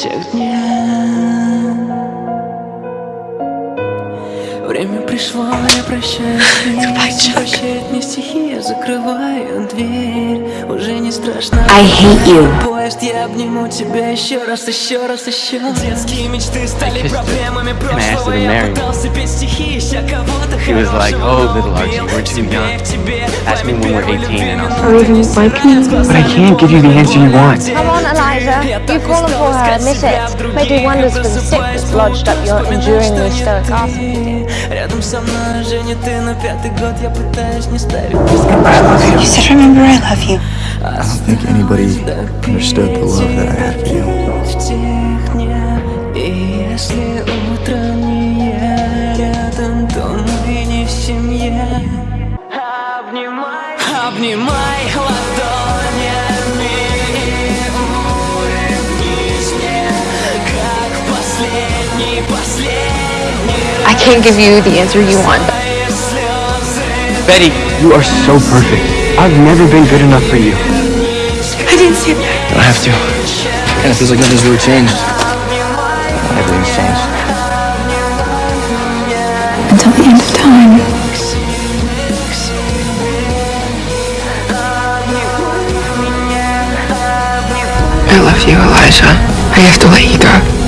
сегодня Время пришло, я прощаюсь. Прощает мне стихи, я закрываю дверь. Уже не страшно. I hate you. Поезд, я обниму тебя еще раз, еще раз, еще Детские мечты стали проблемами прошлого. Я пытался петь стихи, ища кого-то He was like, oh, little Archie, we're too young. Ask me when we're 18 and I'll like me. But I can't give you the answer you want. You call her for her, admit it. May do wonders for the sick that's lodged up your enduringly stoic ass. Рядом со мной уже не ты, но пятый год я пытаюсь не ставить You said, remember, I love you. I don't think anybody understood the love that I had for you. В тех can't give you the answer you want. Betty, you are so perfect. I've never been good enough for you. I didn't say that. Don't have to. And it feels like nothing's really changed. Everything's changed. Until the end of time. I love you, Elijah. I have to let you go.